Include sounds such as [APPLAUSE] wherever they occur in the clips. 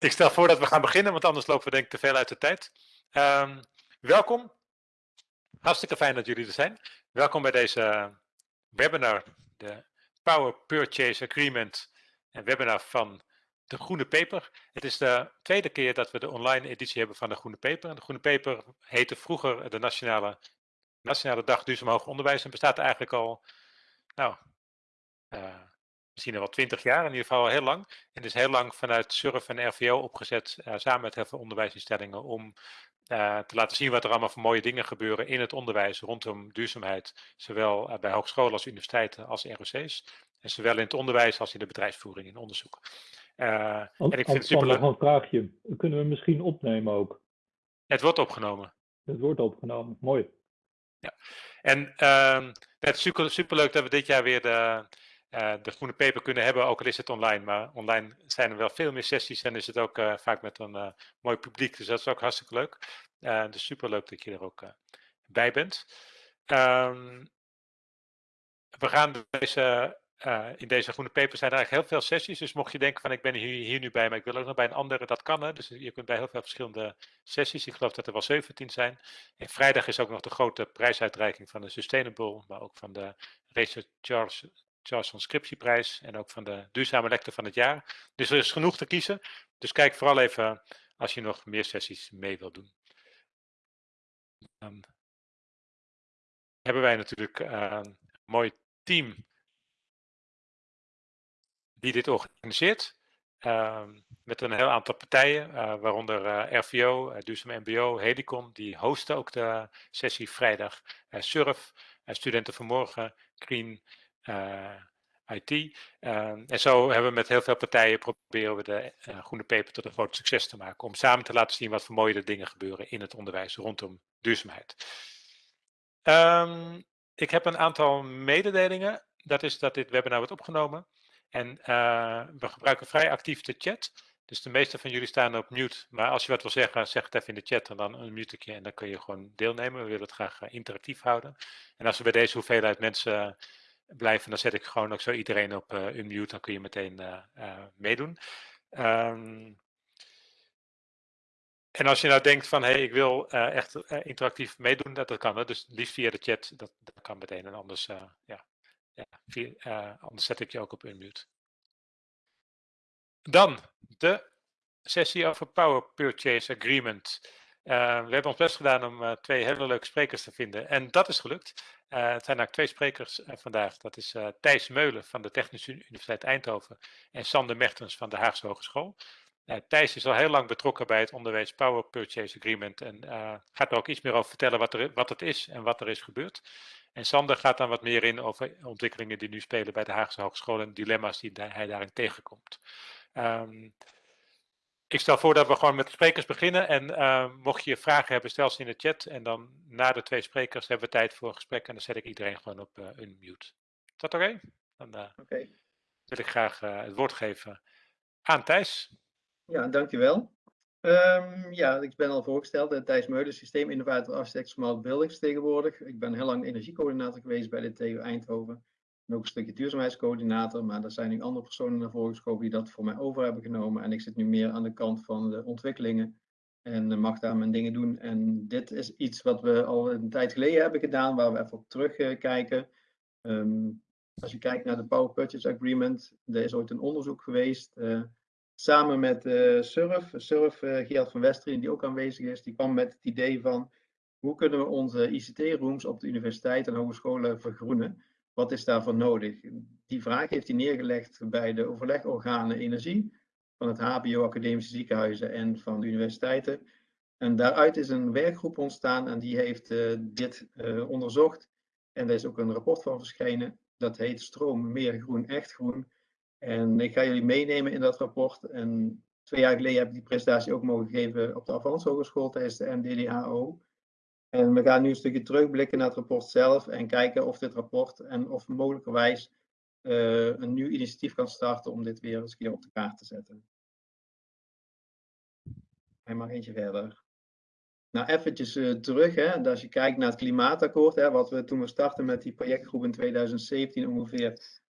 Ik stel voor dat we gaan beginnen, want anders lopen we denk ik te veel uit de tijd. Um, welkom. Hartstikke fijn dat jullie er zijn. Welkom bij deze webinar, de Power Purchase Agreement, een webinar van de Groene Paper. Het is de tweede keer dat we de online editie hebben van de Groene Paper. De Groene Paper heette vroeger de Nationale, Nationale Dag Duurzaam Hoger Onderwijs en bestaat eigenlijk al, nou, uh, misschien al wel twintig jaar, in ieder geval heel lang. En is heel lang vanuit SURF en RVO opgezet, uh, samen met heel veel onderwijsinstellingen, om uh, te laten zien wat er allemaal voor mooie dingen gebeuren in het onderwijs rondom duurzaamheid. Zowel uh, bij hogescholen als universiteiten als ROC's. En zowel in het onderwijs als in de bedrijfsvoering en onderzoek. En ik vind het superleuk. Nog een vraagje. Kunnen we misschien opnemen ook? Het wordt opgenomen. Het wordt opgenomen, mooi. Ja, en uh, het is super, superleuk dat we dit jaar weer de, uh, de groene paper kunnen hebben, ook al is het online. Maar online zijn er wel veel meer sessies en is het ook uh, vaak met een uh, mooi publiek. Dus dat is ook hartstikke leuk. dus superleuk dat je er ook bij bent. Um, we gaan deze, in deze groene paper zijn er eigenlijk heel veel sessies. Dus mocht je denken van ik ben hier, hier nu bij, maar ik wil ook nog bij een andere, dat kan. Hè? Dus je kunt bij heel veel verschillende sessies. Ik geloof dat er wel 17 zijn. En vrijdag is ook nog de grote prijsuitreiking van de Sustainable, maar ook van de Research Charles Charles van Scriptieprijs en ook van de duurzame lector van het jaar. Dus er is genoeg te kiezen. Dus kijk vooral even als je nog meer sessies mee wilt doen. Dan hebben wij natuurlijk een mooi team die dit organiseert. Uh, met een heel aantal partijen, uh, waaronder RVO, Duurzaam MBO, Helicon, die hosten ook de sessie vrijdag. Surf, Studenten Vanmorgen, Green, IT. Uh, en zo hebben we met heel veel partijen proberen we de uh, groene paper tot een groot succes te maken. Om samen te laten zien wat voor mooie dingen gebeuren in het onderwijs rondom duurzaamheid. Um, ik heb een aantal mededelingen. Dat is dat dit webinar wordt opgenomen. En uh, we gebruiken vrij actief de chat. Dus de meeste van jullie staan op mute. Maar als je wat wil zeggen, zeg het even in de chat en dan een mute en dan kun je gewoon deelnemen. We willen het graag interactief houden. En als we bij deze hoeveelheid mensen blijven. Dan zet ik gewoon ook zo iedereen op uh, unmute. Dan kun je meteen uh, meedoen. Um, en als je nou denkt van, hé, hey, ik wil echt interactief meedoen, dat, dat kan. Hè? Dus liefst via de chat, dat, dat kan meteen. En anders, ja, ja via, anders zet ik je ook op unmute. Dan de sessie over Power Purchase Agreement. We hebben ons best gedaan om twee hele leuke sprekers te vinden. En dat is gelukt. Uh, het zijn eigenlijk twee sprekers vandaag. Dat is Thijs Meulen van de Technische Universiteit Eindhoven en Sander Mertens van de Haagse Hogeschool. Thijs is al heel lang betrokken bij het onderwijs Power Purchase Agreement en gaat er ook iets meer over vertellen wat, er, wat het is en wat er is gebeurd. En Sander gaat dan wat meer in over ontwikkelingen die nu spelen bij de Haagse Hogeschool en dilemma's die hij daarin tegenkomt. Um, ik stel voor dat we gewoon met de sprekers beginnen. En uh, mocht je vragen hebben, stel ze in de chat. En dan na de twee sprekers hebben we tijd voor een gesprek. En dan zet ik iedereen gewoon op uh, unmute. Is dat oké? Okay? Dan uh, okay. wil ik graag het woord geven aan Thijs. Ja, dankjewel. Um, ja, ik ben al voorgesteld. Thijs Meulen, systeeminnovator, architect, smart buildings tegenwoordig. Ik ben heel lang energiecoördinator geweest bij de TU Eindhoven. En ook een stukje duurzaamheidscoördinator, maar er zijn nu andere personen naar voren geschoven die dat voor mij over hebben genomen. En ik zit nu meer aan de kant van de ontwikkelingen en mag daar mijn dingen doen. En dit is iets wat we al een tijd geleden hebben gedaan, waar we even op terugkijken. Um, als je kijkt naar de Power Purchase Agreement, er is ooit een onderzoek geweest. Uh, samen met uh, Surf, Surf uh, van Westeren, die ook aanwezig is, die kwam met het idee van hoe kunnen we onze ICT-rooms op de universiteit en hogescholen vergroenen. Wat is daarvoor nodig? Die vraag heeft hij neergelegd bij de overlegorganen energie van het HBO, academische ziekenhuizen en van de universiteiten. En daaruit is een werkgroep ontstaan en die heeft uh, dit uh, onderzocht. En er is ook een rapport van verschenen. Dat heet Stroom, meer groen, echt groen. En ik ga jullie meenemen in dat rapport. En twee jaar geleden heb ik die presentatie ook mogen geven op de Avans Hogeschool tijdens de MDDHO. En we gaan nu een stukje terugblikken naar het rapport zelf en kijken of dit rapport en of mogelijkerwijs uh, een nieuw initiatief kan starten om dit weer eens een keer op de kaart te zetten. En maar eentje verder. Nou, eventjes uh, terug, hè, als je kijkt naar het klimaatakkoord, hè, wat we toen we startten met die projectgroep in 2017 ongeveer,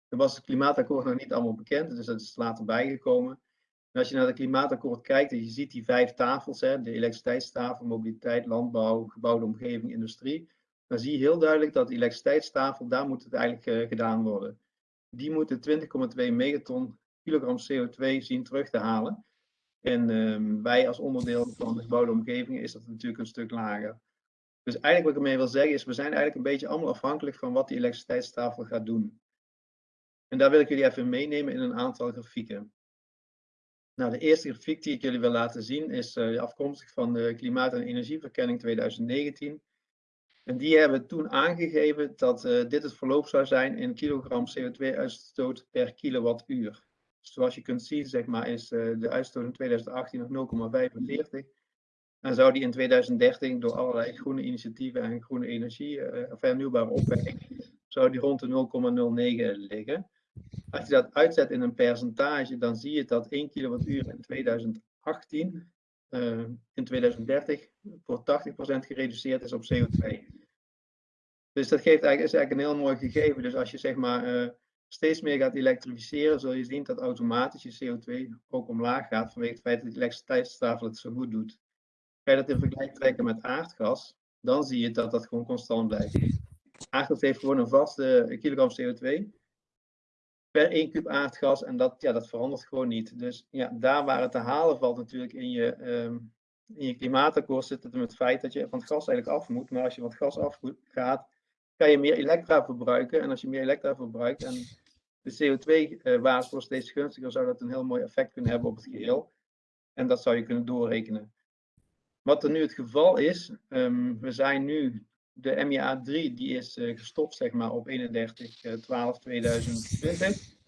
toen was het klimaatakkoord nog niet allemaal bekend, dus dat is later bijgekomen. Als je naar het klimaatakkoord kijkt en je ziet die vijf tafels, hè, de elektriciteitstafel, mobiliteit, landbouw, gebouwde omgeving, industrie, dan zie je heel duidelijk dat de elektriciteitstafel, daar moet het eigenlijk uh, gedaan worden. Die moeten 20,2 megaton kilogram CO2 zien terug te halen. En um, wij als onderdeel van de gebouwde omgeving is dat natuurlijk een stuk lager. Dus eigenlijk wat ik ermee wil zeggen is, we zijn eigenlijk een beetje allemaal afhankelijk van wat die elektriciteitstafel gaat doen. En daar wil ik jullie even meenemen in een aantal grafieken. Nou, de eerste grafiek die ik jullie wil laten zien is uh, afkomstig van de Klimaat- en Energieverkenning 2019. En die hebben toen aangegeven dat uh, dit het verloop zou zijn in kilogram CO2-uitstoot per kilowattuur. Zoals je kunt zien, zeg maar, is uh, de uitstoot in 2018 nog 0,45. En zou die in 2030 door allerlei groene initiatieven en groene energie, of hernieuwbare opwekking, zou die rond de 0,09 liggen. Als je dat uitzet in een percentage, dan zie je dat 1 kilowattuur in 2018 uh, in 2030 voor 80% gereduceerd is op CO2. Dus dat geeft eigenlijk, is eigenlijk een heel mooi gegeven. Dus als je zeg maar uh, steeds meer gaat elektrificeren, zul je zien dat automatisch je CO2 ook omlaag gaat vanwege het feit dat de elektriciteitstafel het zo goed doet. Ga je dat in vergelijking trekken met aardgas, dan zie je dat dat gewoon constant blijft. Aardgas heeft gewoon een vaste kilogram CO2 per 1 kub aardgas. En dat, ja, dat verandert gewoon niet. Dus ja, daar waar het te halen valt natuurlijk in je, um, in je klimaatakkoord zit het met het feit dat je van het gas eigenlijk af moet. Maar als je van gas af gaat, kan je meer elektra verbruiken. En als je meer elektra verbruikt en de CO2-waarde wordt steeds gunstiger, zou dat een heel mooi effect kunnen hebben op het geheel. En dat zou je kunnen doorrekenen. Wat er nu het geval is, um, we zijn nu de MIA 3 die is uh, gestopt zeg maar, op 31 uh, 12 2020.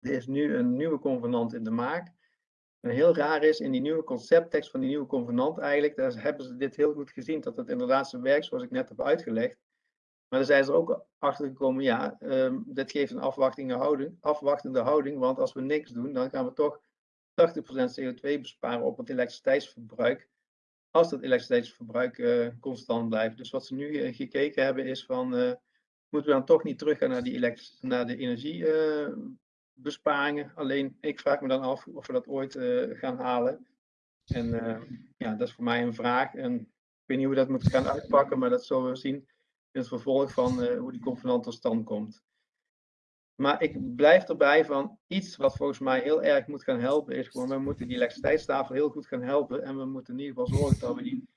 Er is nu een nieuwe convenant in de maak. En heel raar is, in die nieuwe concepttekst van die nieuwe convenant eigenlijk, daar hebben ze dit heel goed gezien, dat het inderdaad zo werkt zoals ik net heb uitgelegd. Maar daar zijn ze er ook achter gekomen, ja, um, dit geeft een houding, afwachtende houding, want als we niks doen, dan gaan we toch 80% CO2 besparen op het elektriciteitsverbruik als dat elektriciteitsverbruik uh, constant blijft. Dus wat ze nu uh, gekeken hebben is van, uh, moeten we dan toch niet teruggaan naar, die naar de energiebesparingen? Alleen, ik vraag me dan af of we dat ooit gaan halen. En ja, dat is voor mij een vraag. En ik weet niet hoe we dat moeten gaan uitpakken, maar dat zullen we zien in het vervolg van hoe die convenant tot stand komt. Maar ik blijf erbij van iets wat volgens mij heel erg moet gaan helpen, is gewoon, we moeten die elektriciteitstafel heel goed gaan helpen. En we moeten in ieder geval zorgen dat we die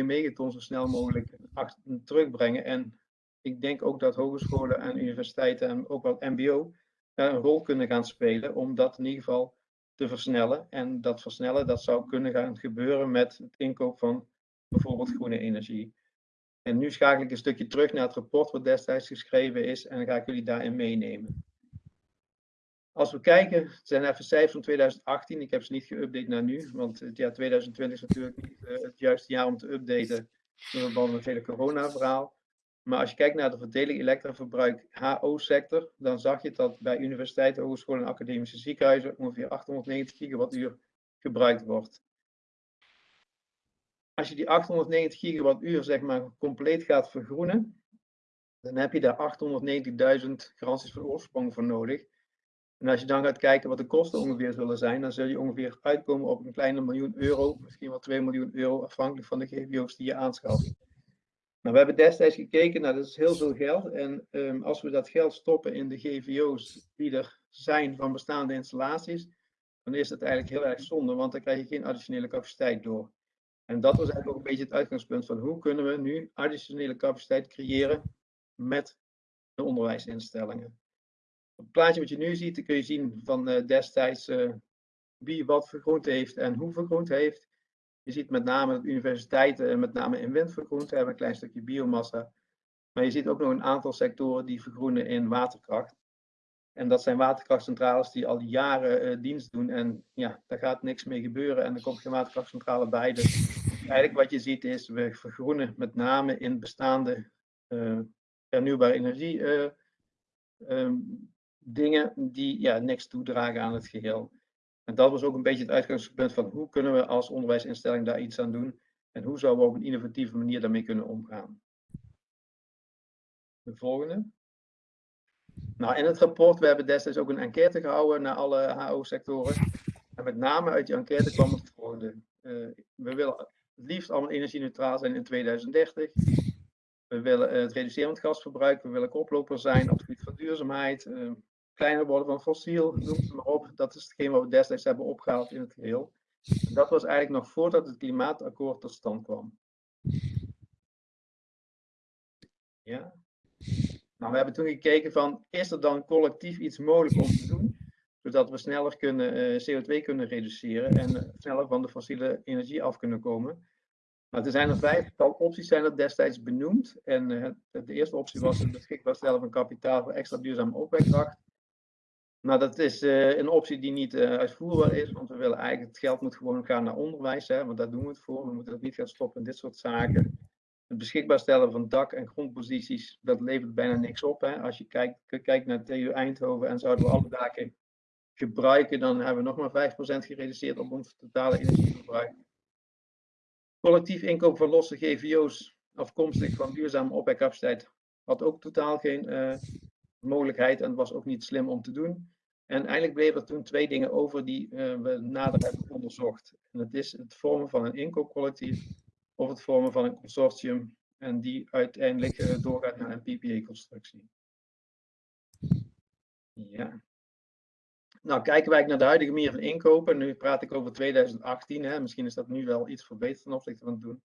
20,2 megaton zo snel mogelijk terugbrengen. En ik denk ook dat hogescholen en universiteiten en ook wel MBO daar een rol kunnen gaan spelen om dat in ieder geval te versnellen. En dat versnellen, dat zou kunnen gaan gebeuren met het inkoop van bijvoorbeeld groene energie. En nu schakel ik een stukje terug naar het rapport wat destijds geschreven is en dan ga ik jullie daarin meenemen. Als we kijken, het zijn even cijfers van 2018. Ik heb ze niet geüpdate naar nu, want het jaar 2020 is natuurlijk niet uh, het juiste jaar om te updaten in verband met het hele corona-verhaal. Maar als je kijkt naar de verdeling elektraverbruik HO-sector, dan zag je dat bij universiteiten, hogescholen en academische ziekenhuizen ongeveer 890 gigawattuur gebruikt wordt als je die 890 gigawattuur zeg maar compleet gaat vergroenen, dan heb je daar 890.000 garanties van oorsprong voor nodig. En als je dan gaat kijken wat de kosten ongeveer zullen zijn, dan zul je ongeveer uitkomen op een kleine miljoen euro, misschien wel 2 miljoen euro, afhankelijk van de GVO's die je aanschaft. Nou, we hebben destijds gekeken, nou dat is heel veel geld. En um, als we dat geld stoppen in de GVO's die er zijn van bestaande installaties, dan is het eigenlijk heel erg zonde, want dan krijg je geen additionele capaciteit door. En dat was eigenlijk ook een beetje het uitgangspunt van hoe kunnen we nu additionele capaciteit creëren met de onderwijsinstellingen. Het plaatje wat je nu ziet, kun je zien van uh, destijds uh, wie wat vergroend heeft en hoe vergroend heeft. Je ziet met name dat universiteiten met name in wind vergroend hebben, een klein stukje biomassa. Maar je ziet ook nog een aantal sectoren die vergroenen in waterkracht. En dat zijn waterkrachtcentrales die al jaren uh, dienst doen. En ja, daar gaat niks mee gebeuren. En er komt geen waterkrachtcentrale bij. Dus eigenlijk wat je ziet is, we vergroenen met name in bestaande uh, hernieuwbare energie uh, um, dingen die ja, niks toedragen aan het geheel. En dat was ook een beetje het uitgangspunt van hoe kunnen we als onderwijsinstelling daar iets aan doen. En hoe zouden we op een innovatieve manier daarmee kunnen omgaan. De volgende. Nou, in het rapport, we hebben destijds ook een enquête gehouden naar alle HO-sectoren. met name uit die enquête kwam het volgende. we willen het liefst allemaal energie-neutraal zijn in 2030. We willen het reduceren van gasverbruik. We willen koploper zijn op het gebied van duurzaamheid. kleiner worden van fossiel, noem het maar op. Dat is hetgeen wat we destijds hebben opgehaald in het geheel. Dat was eigenlijk nog voordat het klimaatakkoord tot stand kwam. Ja. Nou, we hebben toen gekeken van, is er dan collectief iets mogelijk om te doen, zodat we sneller kunnen, uh, CO2 kunnen reduceren en sneller van de fossiele energie af kunnen komen. Nou, er zijn er vijftal opties zijn er destijds benoemd. En uh, de eerste optie was het beschikbaar stellen van kapitaal voor extra duurzame opwekkracht. Nou, dat is uh, een optie die niet uitvoerbaar is, want we willen eigenlijk, het geld moet gewoon gaan naar onderwijs, hè, want daar doen we het voor. We moeten het niet gaan stoppen in dit soort zaken. Het beschikbaar stellen van dak- en grondposities, dat levert bijna niks op. Hè. Als je kijkt, kijkt naar TU Eindhoven en zouden we alle daken gebruiken, dan hebben we nog maar 5% gereduceerd op ons totale energieverbruik. Collectief inkoop van losse GVO's afkomstig van duurzame opwekcapaciteit had ook totaal geen uh, mogelijkheid en was ook niet slim om te doen. En eigenlijk bleven er toen twee dingen over die uh, we nader hebben onderzocht. En dat is het vormen van een inkoopcollectief of het vormen van een consortium en die uiteindelijk uh, doorgaat naar een PPA-constructie. Ja. Nou, kijken wij naar de huidige manier van inkopen. Nu praat ik over 2018. Hè. Misschien is dat nu wel iets verbeterd ten opzichte van toen.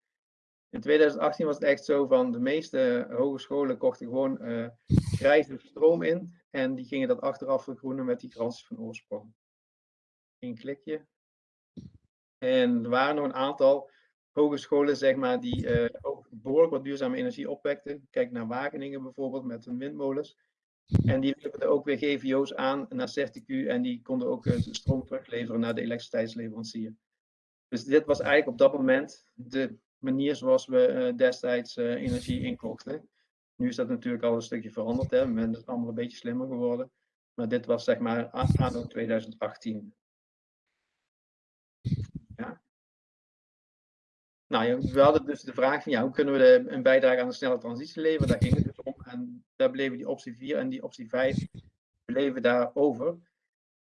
In 2018 was het echt zo van de meeste hogescholen kochten gewoon uh, grijze stroom in. En die gingen dat achteraf vergroenen met die garanties van oorsprong. Eén klikje. En er waren nog een aantal hogescholen, zeg maar, die uh, ook behoorlijk wat duurzame energie opwekten. Kijk naar Wageningen bijvoorbeeld met hun windmolens. En die leverden ook weer GVO's aan naar Certicu en die konden ook stroom terugleveren naar de elektriciteitsleverancier. Dus dit was eigenlijk op dat moment de manier zoals we uh, destijds energie inkochten. Nu is dat natuurlijk al een stukje veranderd. Hè. Men is allemaal een beetje slimmer geworden. Maar dit was zeg maar anno 2018. Ja. Nou, we hadden dus de vraag van ja, hoe kunnen we een bijdrage aan de snelle transitie leveren? Daar ging het dus. En daar bleven die optie 4 en die optie 5 bleven daar over.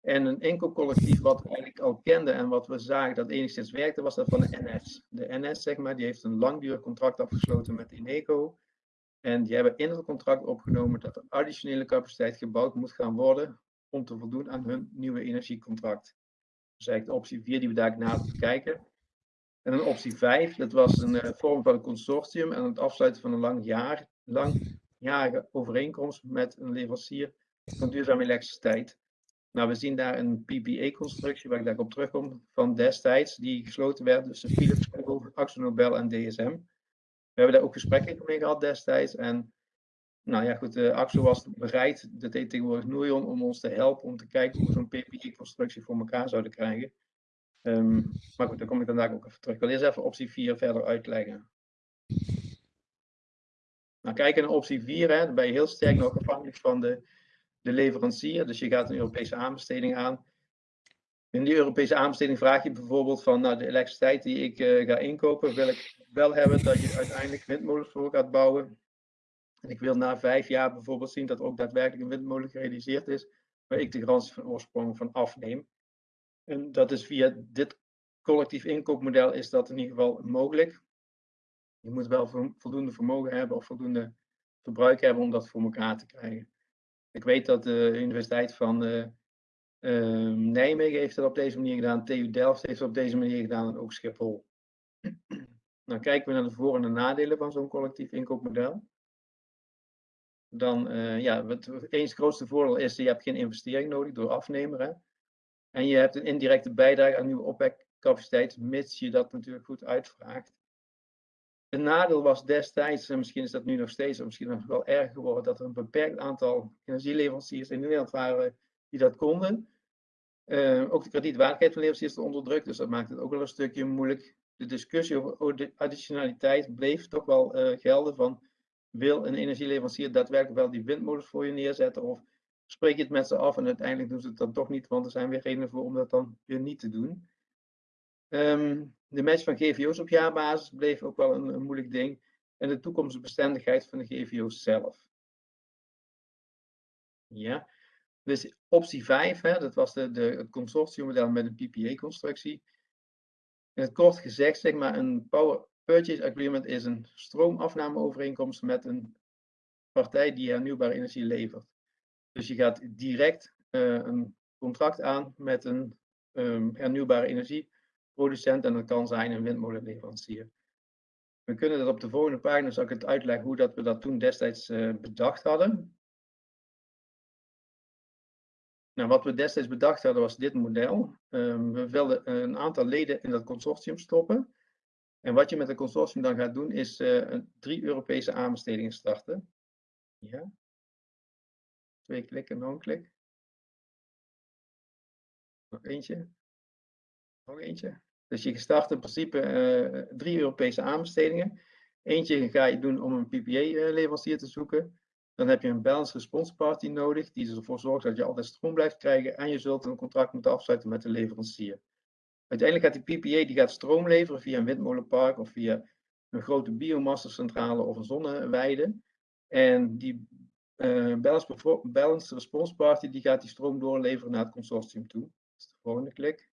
En een enkel collectief wat we eigenlijk al kenden en wat we zagen dat enigszins werkte, was dat van de NS. De NS, zeg maar, die heeft een langdurig contract afgesloten met Ineco. En die hebben in het contract opgenomen dat er additionele capaciteit gebouwd moet gaan worden om te voldoen aan hun nieuwe energiecontract. Dus eigenlijk de optie 4 die we daar nader bekijken. En een optie 5, dat was een uh, vorm van een consortium en het afsluiten van een lang jaar, overeenkomst met een leverancier van duurzame elektriciteit. Nou, we zien daar een PPA-constructie, waar ik daar op terugkom, van destijds, die gesloten werd tussen Philips, Google, AxoNobel en DSM. We hebben daar ook gesprekken mee gehad destijds. En nou ja, goed, de AXO was bereid, dat deed tegenwoordig Nourion, om ons te helpen om te kijken hoe we zo'n PPI-constructie voor elkaar zouden krijgen. Um, maar goed, daar kom ik dan ook even terug. Ik wil eerst even optie 4 verder uitleggen. Nou, kijken naar optie 4, hè, dan ben je heel sterk nog afhankelijk van de, de leverancier. Dus je gaat een Europese aanbesteding aan. In die Europese aanbesteding vraag je bijvoorbeeld van nou, de elektriciteit die ik uh, ga inkopen, wil ik wel hebben dat je uiteindelijk windmolens voor gaat bouwen. En ik wil na vijf jaar bijvoorbeeld zien dat ook daadwerkelijk een windmolen gerealiseerd is, waar ik de garantie van oorsprong van afneem. En dat is via dit collectief inkoopmodel is dat in ieder geval mogelijk. Je moet wel voldoende vermogen hebben of voldoende verbruik hebben om dat voor elkaar te krijgen. Ik weet dat de Universiteit van uh, uh, Nijmegen heeft dat op deze manier gedaan, TU Delft heeft het op deze manier gedaan en ook Schiphol. Dan [CLEARS THROAT] kijken we naar de voor- en de nadelen van zo'n collectief inkoopmodel. Dan, uh, ja, het eens grootste voordeel is, je hebt geen investering nodig door afnemer. En je hebt een indirecte bijdrage aan nieuwe opwekcapaciteit, mits je dat natuurlijk goed uitvraagt. Het nadeel was destijds, en misschien is dat nu nog steeds, of misschien nog wel erger geworden, dat er een beperkt aantal energieleveranciers in Nederland waren die dat konden. Uh, ook de kredietwaardigheid van leveranciers onder druk, dus dat maakt het ook wel een stukje moeilijk de discussie over additionaliteit bleef toch wel uh, gelden van wil een energieleverancier daadwerkelijk wel die windmolens voor je neerzetten of spreek je het met ze af en uiteindelijk doen ze het dan toch niet, want er zijn weer redenen voor om dat dan weer niet te doen. Um, de match van GVO's op jaarbasis bleef ook wel een, moeilijk ding en de toekomstbestendigheid van de GVO's zelf. Ja, Dus optie 5, hè, dat was de, de, het consortiummodel met een PPA-constructie. In het kort gezegd, zeg maar, een Power Purchase Agreement is een stroomafnameovereenkomst met een partij die hernieuwbare energie levert. Dus je gaat direct uh, een contract aan met een um, hernieuwbare energieproducent en dat kan zijn een windmolenleverancier. We kunnen dat op de volgende pagina, zal ik het uitleggen hoe dat we dat toen destijds uh, bedacht hadden. Nou, wat we destijds bedacht hadden was dit model. Um, we wilden een aantal leden in dat consortium stoppen. En wat je met het consortium dan gaat doen, is uh, drie Europese aanbestedingen starten. Twee klikken, nog een klik. Nog eentje. Nog eentje. Dus je start in principe uh, drie Europese aanbestedingen. Eentje ga je doen om een PPA-leverancier te zoeken. Dan heb je een balance response party nodig, die ervoor zorgt dat je altijd stroom blijft krijgen. En je zult een contract moeten afsluiten met de leverancier. Uiteindelijk gaat die PPA die gaat stroom leveren via een windmolenpark of via een grote biomassacentrale of een zonneweide. En die uh, balance, balance response party die gaat die stroom doorleveren naar het consortium toe. Dat is de volgende klik.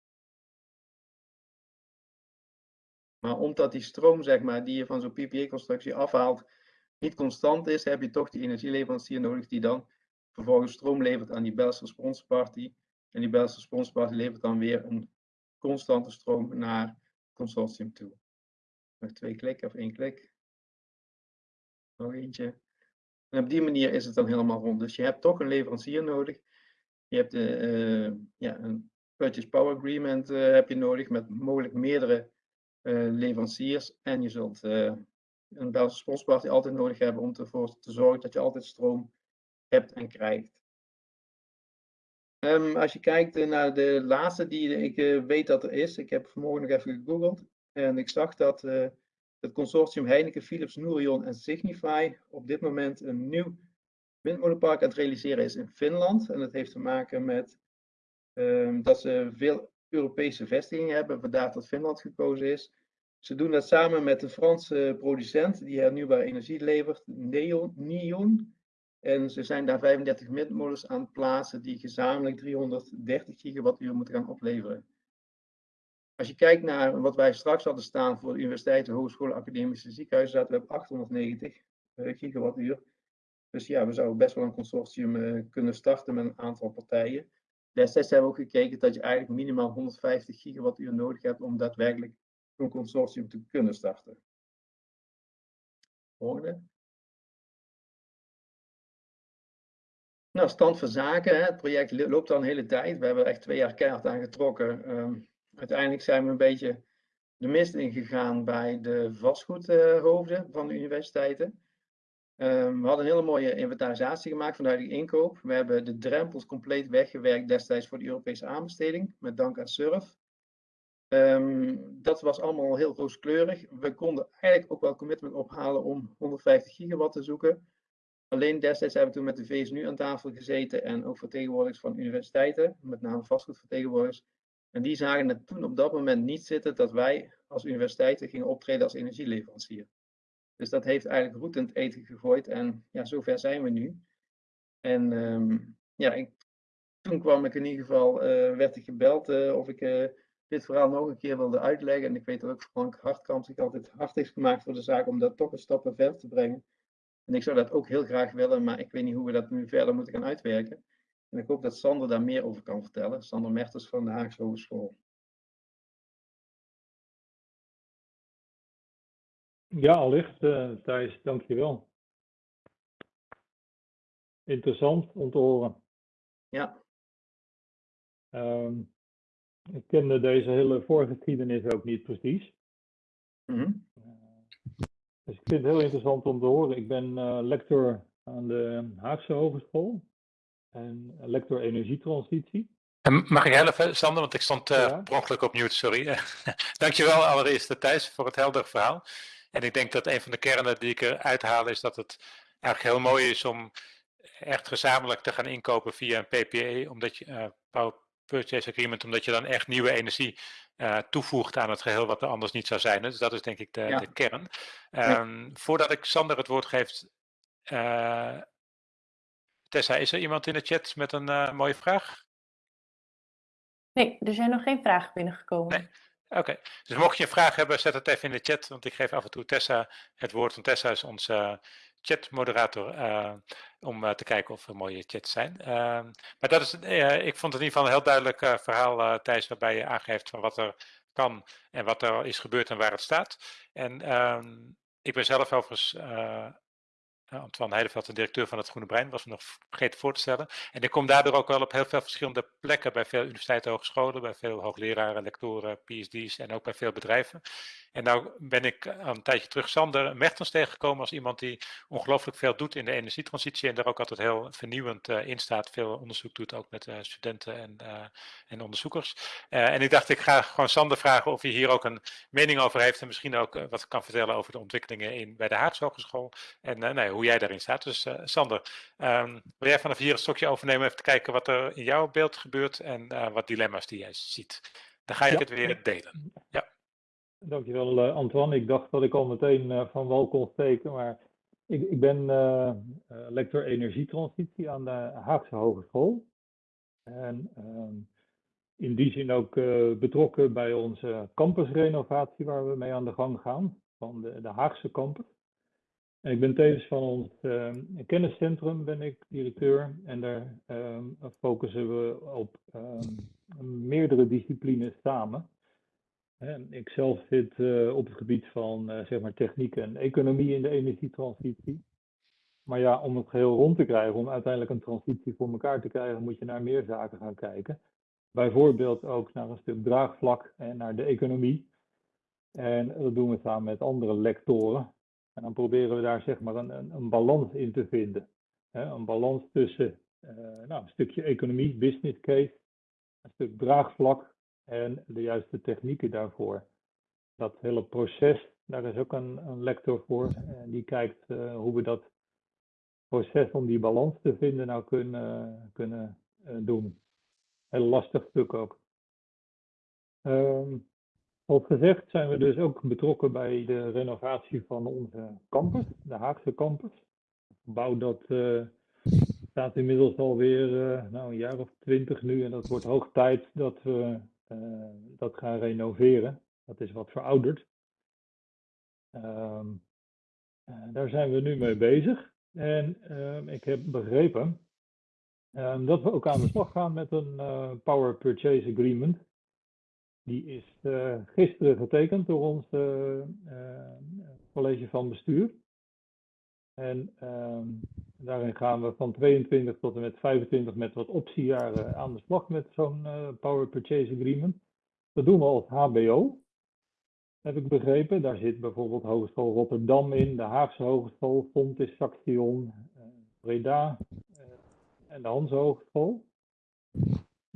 Maar omdat die stroom, zeg maar, die je van zo'n PPA-constructie afhaalt, niet constant is, heb je toch die energieleverancier nodig die dan vervolgens stroom levert aan die balance response party. En die balance response party levert dan weer een constante stroom naar het consortium toe. Nog twee klikken of één klik. Nog eentje. En op die manier is het dan helemaal rond. Dus je hebt toch een leverancier nodig. Je hebt de, uh, ja, een purchase power agreement uh, heb je nodig met mogelijk meerdere leveranciers. En je zult een Belgische sponsparty altijd nodig hebben om ervoor te zorgen dat je altijd stroom hebt en krijgt. Um, als je kijkt naar de laatste die ik weet dat er is, ik heb vanmorgen nog even gegoogeld en ik zag dat het consortium Heineken, Philips, Nourion en Signify op dit moment een nieuw windmolenpark aan het realiseren is in Finland. En dat heeft te maken met um, dat ze veel Europese vestigingen hebben, vandaar dat Finland gekozen is. Ze doen dat samen met een Franse producent die hernieuwbare energie levert, Neon. En ze zijn daar 35 windmolens aan het plaatsen die gezamenlijk 330 gigawattuur moeten gaan opleveren. Als je kijkt naar wat wij straks hadden staan voor de universiteiten, hogescholen, academische ziekenhuizen, zaten we op 890 uh, gigawattuur. Dus ja, we zouden best wel een consortium uh, kunnen starten met een aantal partijen. Destijds hebben we ook gekeken dat je eigenlijk minimaal 150 gigawattuur nodig hebt om daadwerkelijk een consortium te kunnen starten. Volgende. Nou, stand van zaken. Hè. Het project loopt al een hele tijd. We hebben er echt twee jaar keihard aan getrokken. Um, uiteindelijk zijn we een beetje de mist ingegaan bij de vastgoedhoofden van de universiteiten. Um, we hadden een hele mooie inventarisatie gemaakt vanuit de inkoop. We hebben de drempels compleet weggewerkt destijds voor de Europese aanbesteding, met dank aan SURF. Um, dat was allemaal heel rooskleurig. We konden eigenlijk ook wel commitment ophalen om 150 gigawatt te zoeken. Alleen destijds hebben we toen met de VSNU aan tafel gezeten en ook vertegenwoordigers van universiteiten, met name vastgoedvertegenwoordigers. En die zagen het toen op dat moment niet zitten dat wij als universiteiten gingen optreden als energieleverancier. Dus dat heeft eigenlijk roet in het eten gegooid en ja, zover zijn we nu. En um, ja, ik, toen kwam ik in ieder geval, uh, werd ik gebeld uh, of ik uh, dit verhaal nog een keer wilde uitleggen. En ik weet dat ook Frank Hartkamp zich altijd hard heeft gemaakt voor de zaak om dat toch een stap verder te brengen. En ik zou dat ook heel graag willen, maar ik weet niet hoe we dat nu verder moeten gaan uitwerken. En ik hoop dat Sander daar meer over kan vertellen. Sander Mertens van de Haagse Hogeschool. Ja, allicht uh, Thijs, dankjewel. Interessant om te horen. Ja. Um, ik kende deze hele voorgeschiedenis ook niet precies. Mm -hmm. dus ik vind het heel interessant om te horen. Ik ben uh, lector aan de Haagse Hogeschool en lector energietransitie. Mag ik helpen, Sander? Want ik stond uh, ja. per ongeluk op mute, sorry. [LAUGHS] Dankjewel allereerst, Thijs, voor het helder verhaal. En ik denk dat een van de kernen die ik eruit haal is dat het eigenlijk heel mooi is om echt gezamenlijk te gaan inkopen via een PPA, omdat je, uh, Purchase Agreement, omdat je dan echt nieuwe energie uh, toevoegt aan het geheel wat er anders niet zou zijn. Dus dat is denk ik de, ja. de kern. Um, ja. Voordat ik Sander het woord geef, uh, Tessa, is er iemand in de chat met een uh, mooie vraag? Nee, er zijn nog geen vragen binnengekomen. Nee. Oké, dus mocht je een vraag hebben, zet het even in de chat, want ik geef af en toe Tessa het woord. Want Tessa is onze chatmoderator uh, om uh, te kijken of er mooie chats zijn. Uh, maar dat is, ik vond het in ieder geval een heel duidelijk verhaal, Thijs, waarbij je aangeeft van wat er kan en wat er is gebeurd en waar het staat. En ehm, ik ben zelf overigens uh, Antoine Heideveld, de directeur van het Groene Brein, was nog vergeten voor te stellen. En ik kom daardoor ook wel op heel veel verschillende plekken bij veel universiteiten, hogescholen, bij veel hoogleraren, lectoren, PhD's en ook bij veel bedrijven. En nou ben ik een tijdje terug Sander Mertens tegengekomen als iemand die ongelooflijk veel doet in de energietransitie en daar ook altijd heel vernieuwend uh, in staat. Veel onderzoek doet, ook met uh, studenten en, en onderzoekers. en ik dacht, ik ga gewoon Sander vragen of hij hier ook een mening over heeft en misschien ook wat kan vertellen over de ontwikkelingen in, bij de Haagse Hogeschool en nee, hoe jij daarin staat. Dus Sander, um, wil jij vanaf hier een stokje overnemen even te kijken wat er in jouw beeld gebeurt en wat dilemma's die jij ziet? Dan ga ik ja. het weer delen. Ja. Dankjewel uh, Antoine. Ik dacht dat ik al meteen van wal kon steken, maar ik, ik ben lector energietransitie aan de Haagse Hogeschool. En ehm, in die zin ook betrokken bij onze campusrenovatie waar we mee aan de gang gaan, van de, de Haagse campus. En ik ben tevens van ons ehm, kenniscentrum ben ik directeur en daar ehm, focussen we op meerdere disciplines samen. Ik zelf zit op het gebied van zeg maar techniek en economie in de energietransitie. Maar ja, om het geheel rond te krijgen, om uiteindelijk een transitie voor elkaar te krijgen, moet je naar meer zaken gaan kijken. Bijvoorbeeld ook naar een stuk draagvlak en naar de economie. En dat doen we samen met andere lectoren. En dan proberen we daar zeg maar een, een, balans in te vinden. een balans tussen uh, nou, een stukje economie, business case, een stuk draagvlak en de juiste technieken daarvoor. Dat hele proces, daar is ook een, een lector voor. En die kijkt uh, hoe we dat proces om die balans te vinden nou kunnen, kunnen uh, doen. Heel lastig stuk ook. Um, als gezegd zijn we dus ook betrokken bij de renovatie van onze campus, de Haagse campus. Een gebouw dat uh, staat inmiddels alweer uh, nou, een jaar of twintig nu en dat wordt hoog tijd dat we uh, dat gaan renoveren. Dat is wat verouderd. Um, uh, daar zijn we nu mee bezig. En uh, ik heb begrepen ehm, dat we ook aan de slag gaan met een Power Purchase Agreement. Die is gisteren getekend door ons college van bestuur. En um, daarin gaan we van 22 tot en met 25 met wat optiejaren aan de slag met zo'n Power Purchase Agreement. Dat doen we als HBO, heb ik begrepen. Daar zit bijvoorbeeld Hogeschool Rotterdam in, de Haagse Hogeschool, Fontis, Saxion, Breda en de Hanse Hogeschool.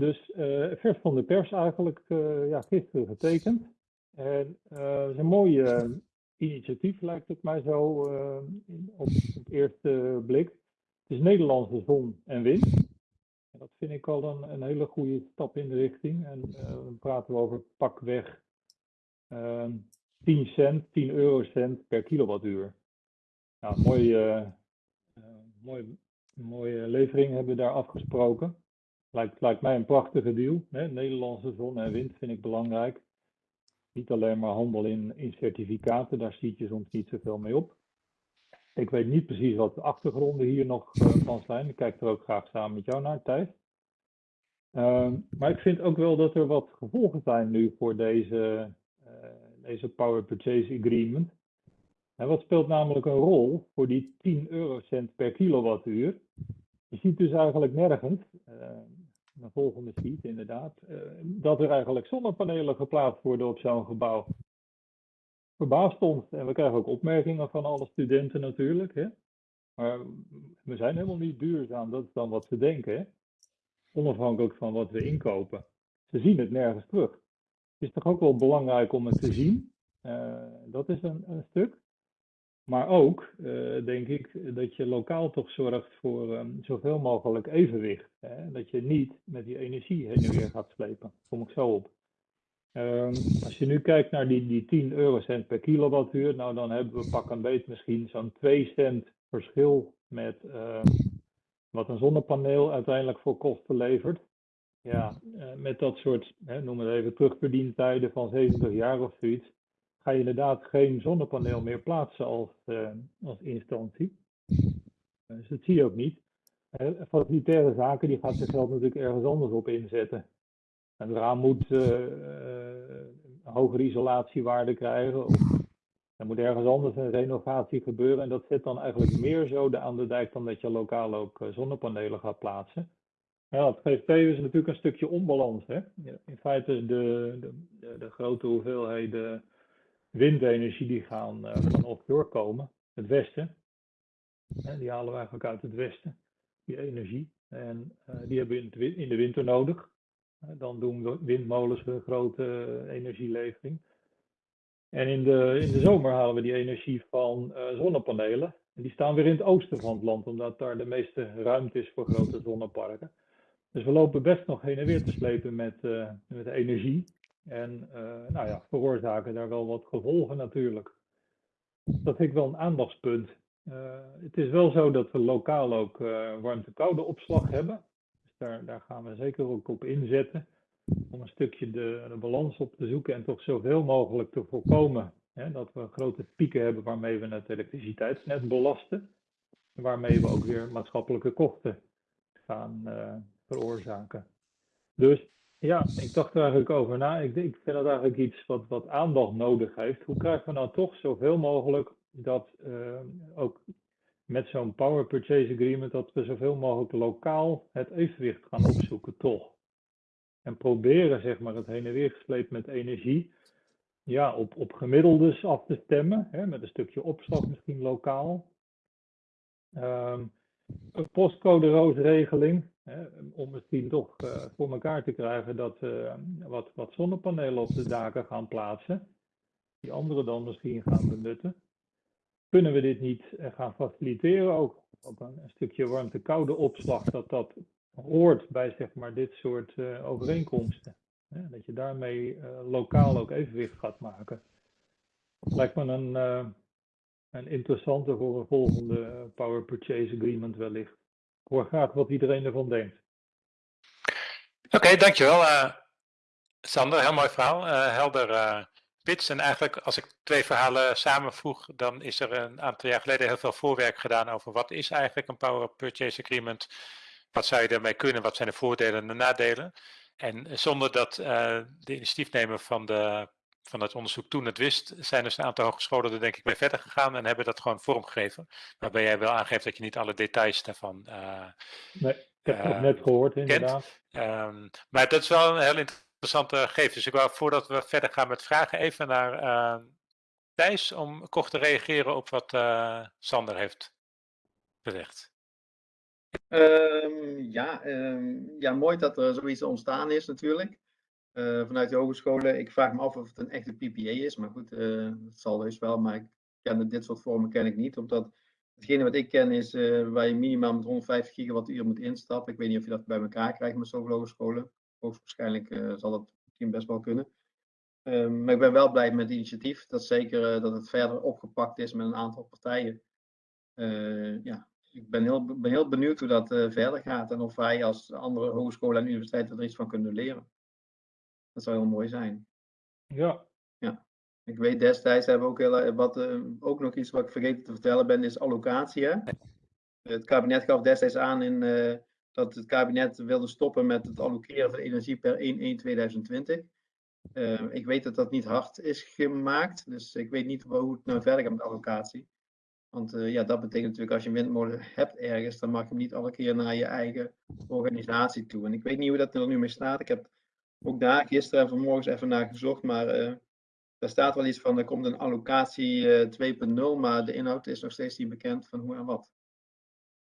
Dus vers van de pers eigenlijk ja, gisteren getekend. En het is een mooie initiatief, lijkt het mij zo op, op eerste blik. Het is Nederlandse zon en wind. Dat vind ik al een, een hele goede stap in de richting. En dan praten we over pakweg uh, 10 cent, 10 eurocent per kilowattuur. Nou, mooie, mooie, mooie levering hebben we daar afgesproken. Lijkt, mij een prachtige deal. Hè? Nederlandse zon en wind vind ik belangrijk. Niet alleen maar handel in, certificaten, daar ziet je soms niet zoveel mee op. Ik weet niet precies wat de achtergronden hier nog uh, van zijn. Ik kijk er ook graag samen met jou naar, Thijs. Uh, maar ik vind ook wel dat er wat gevolgen zijn nu voor deze, uh, deze Power Purchase Agreement. En wat speelt namelijk een rol voor die 10 eurocent per kilowattuur? Je ziet dus eigenlijk nergens, een volgende sheet inderdaad, uh, dat er eigenlijk zonnepanelen geplaatst worden op zo'n gebouw. Verbaast ons, en we krijgen ook opmerkingen van alle studenten natuurlijk, hè? maar we zijn helemaal niet duurzaam, dat is dan wat ze denken, hè? onafhankelijk van wat we inkopen. Ze zien het nergens terug. Het is toch ook wel belangrijk om het te zien, uh, dat is een stuk. Maar ook uh, denk ik dat je lokaal toch zorgt voor um, zoveel mogelijk evenwicht. Hè? Dat je niet met die energie heen en weer gaat slepen. Kom ik zo op. Um, als je nu kijkt naar die, die 10 eurocent per kilowattuur, nou dan hebben we pak een beet misschien zo'n 2 cent verschil met, uh, wat een zonnepaneel uiteindelijk voor kosten levert. Ja, eh, met dat soort, hè, noem het even, terugverdientijden van 70 jaar of zoiets, ga je inderdaad geen zonnepaneel meer plaatsen als, als instantie. Dus dat zie je ook niet. Uh, facilitaire zaken, die gaat zichzelf natuurlijk ergens anders op inzetten. Een raam moet hogere isolatiewaarde krijgen. Er moet ergens anders een renovatie gebeuren. En dat zet dan eigenlijk meer zoden aan de dijk dan dat je lokaal ook zonnepanelen gaat plaatsen. Ja, het geeft tevens natuurlijk een stukje onbalans. Hè? In feite de, de, de grote hoeveelheden windenergie die gaan uh, van offshore komen, het westen. Die halen we eigenlijk uit het westen, die energie. En uh, die hebben we in, de winter nodig. dan doen windmolens een grote energielevering. En in de, in de zomer halen we die energie van zonnepanelen. En die staan weer in het oosten van het land, omdat daar de meeste ruimte is voor grote zonneparken. Dus we lopen best nog heen en weer te slepen met, met energie. En uh, nou ja, veroorzaken daar wel wat gevolgen natuurlijk. Dat vind ik wel een aandachtspunt. Uh, het is wel zo dat we lokaal ook warmte-koude opslag hebben. Dus daar, daar gaan we zeker ook op inzetten. Om een stukje de, de balans op te zoeken en toch zoveel mogelijk te voorkomen. Hè, dat we grote pieken hebben waarmee we het elektriciteitsnet belasten. En waarmee we ook weer maatschappelijke kosten gaan veroorzaken. Dus ja, ik dacht er eigenlijk over na. Ik, ik vind dat eigenlijk iets wat, wat aandacht nodig heeft. Hoe krijgen we nou toch zoveel mogelijk dat uh, ook met zo'n power purchase agreement, dat we zoveel mogelijk lokaal het evenwicht gaan opzoeken, toch? En proberen, zeg maar, het heen en weer gesleept met energie, ja, op, op gemiddeldes af te stemmen, hè, met een stukje opslag misschien lokaal. Um, een postcode roosregeling, om misschien toch uh, voor elkaar te krijgen dat we uh, wat, wat zonnepanelen op de daken gaan plaatsen, die anderen dan misschien gaan benutten. Kunnen we dit niet uh, gaan faciliteren, ook, een, een stukje warmte-koude opslag, dat dat hoort bij zeg maar, dit soort overeenkomsten. Hè, dat je daarmee lokaal ook evenwicht gaat maken. Lijkt me een, een interessante voor een volgende Power Purchase Agreement wellicht. Hoor wat iedereen ervan denkt. Oké, dankjewel uh, Sander. Heel mooi verhaal. Uh, helder uh. En eigenlijk als ik twee verhalen samenvoeg, dan is er een aantal jaar geleden heel veel voorwerk gedaan over wat is eigenlijk een Power Purchase Agreement. Wat zou je ermee kunnen? Wat zijn de voordelen en de nadelen? En zonder dat de initiatiefnemer van de van het onderzoek toen het wist, zijn dus een aantal hogescholen er denk ik mee verder gegaan en hebben dat gewoon vormgegeven. Waarbij jij wel aangeeft dat je niet alle details daarvan uh, Nee, ik heb het uh, net gehoord inderdaad. Um, maar dat is wel een heel interessante gegeven. Dus ik wou voordat we verder gaan met vragen even naar uh, Thijs om kort te reageren op wat Sander heeft gezegd. Um, ja, um, ja, mooi dat er zoiets ontstaan is natuurlijk. Uh, vanuit de hogescholen. Ik vraag me af of het een echte PPA is, maar goed, uh, het zal dus wel. Maar ik ken dit soort vormen ken ik niet, omdat hetgene wat ik ken is uh, waar je minimaal met 150 gigawattuur moet instappen. Ik weet niet of je dat bij elkaar krijgt met zoveel hogescholen. Hoogstwaarschijnlijk zal dat misschien best wel kunnen. Um, maar ik ben wel blij met het initiatief. Dat zeker dat het verder opgepakt is met een aantal partijen. ja, ik ben heel, ben heel benieuwd hoe dat verder gaat en of wij als andere hogescholen en universiteiten er iets van kunnen leren. Dat zou heel mooi zijn. Ja. Ja. Ik weet destijds hebben we ook, heel, wat, uh, ook nog iets wat ik vergeten te vertellen ben, is allocatie. Hè? Het kabinet gaf destijds aan in, uh, dat het kabinet wilde stoppen met het allokeren van energie per 1-1-2020. Uh, ik weet dat dat niet hard is gemaakt, dus ik weet niet hoe het nou verder gaat met allocatie. Want uh, ja, dat betekent natuurlijk als je een windmolen hebt ergens, dan mag je hem niet alle keer naar je eigen organisatie toe. En ik weet niet hoe dat er nu mee staat. Ik heb ook daar gisteren en vanmorgen even naar gezocht, maar uh, daar staat wel iets van, er komt een allocatie uh, 2.0, maar de inhoud is nog steeds niet bekend van hoe en wat.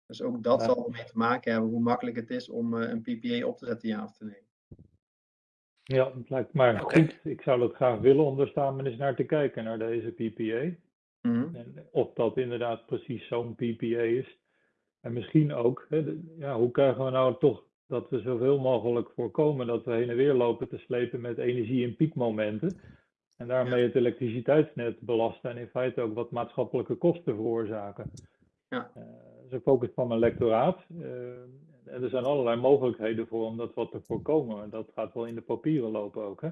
Dus ook dat ja. zal ermee te maken hebben hoe makkelijk het is om uh, een PPA op te zetten, ja of te nemen. Ja, het lijkt mij okay. goed. Ik zou het graag willen om er samen eens naar te kijken, naar deze PPA. Mm -hmm. en of dat inderdaad precies zo'n PPA is. En misschien ook, hè, de, ja, hoe krijgen we nou toch dat we zoveel mogelijk voorkomen dat we heen en weer lopen te slepen met energie in piekmomenten. En daarmee het elektriciteitsnet belasten en in feite ook wat maatschappelijke kosten veroorzaken. Ja. Uh, is een focus van mijn lectoraat. Eh, en er zijn allerlei mogelijkheden voor om dat wat te voorkomen. En dat gaat wel in de papieren lopen ook, hè?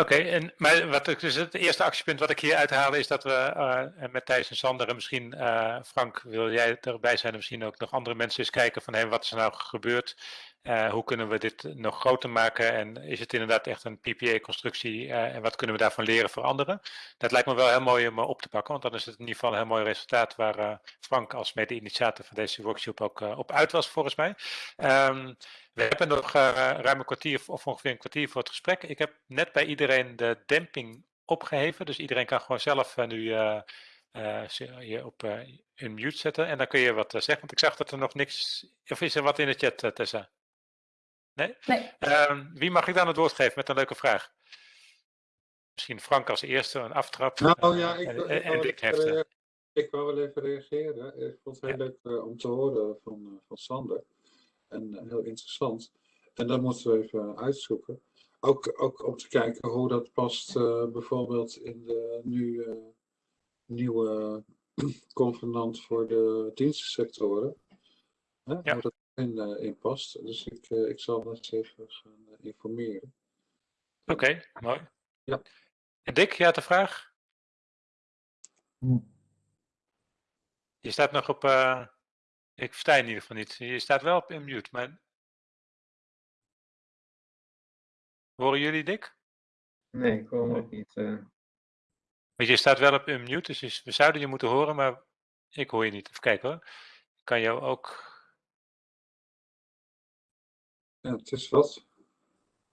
Oké, en maar wat ik, dus het eerste actiepunt wat ik hier uithaal is dat we eh, met Thijs en Sander en misschien eh, Frank, wil jij erbij zijn en misschien ook nog andere mensen eens kijken van hey, wat is er nou gebeurd? Eh, hoe kunnen we dit nog groter maken en is het inderdaad echt een PPA-constructie en wat kunnen we daarvan leren voor anderen? Dat lijkt me wel heel mooi om op te pakken, want dan is het in ieder geval een heel mooi resultaat waar Frank als mede-initiator van deze workshop ook op uit was volgens mij. Um, we hebben nog uh, ruim een kwartier of ongeveer een kwartier voor het gesprek. Ik heb net bij iedereen de demping opgeheven. Dus iedereen kan gewoon zelf uh, nu uh, je op een mute zetten. En dan kun je wat zeggen. Want ik zag dat er nog niks... Of is er wat in de chat, Tessa? Nee? nee. Ehm, wie mag ik dan het woord geven met een leuke vraag? Misschien Frank als eerste, een aftrap. Nou ja, ik, en, ik, en ik, ik, heeft, ik wou wel even reageren. Ik vond het heel leuk om te horen van, van Sander en heel interessant. En dat moeten we even uitzoeken. Ook, ook om te kijken hoe dat past uh, bijvoorbeeld in de nu uh, nieuwe [CLEARS THROAT] convenant voor de dienstensectoren. Hè? Ja. Hoe dat in, uh, in past. Dus ik, ik zal dat eens even gaan informeren. Oké, okay, mooi. Ja. En Dick, je had de vraag? Hm. Je staat nog op... Ik versta je in ieder geval niet. Je staat wel op unmute, maar... Horen jullie Dick? Nee, ik hoor hem ook niet. Uh... Want je staat wel op unmute, dus we zouden je moeten horen, maar ik hoor je niet. Even kijken hoor. Ik kan jou ook... Ja, het is wat.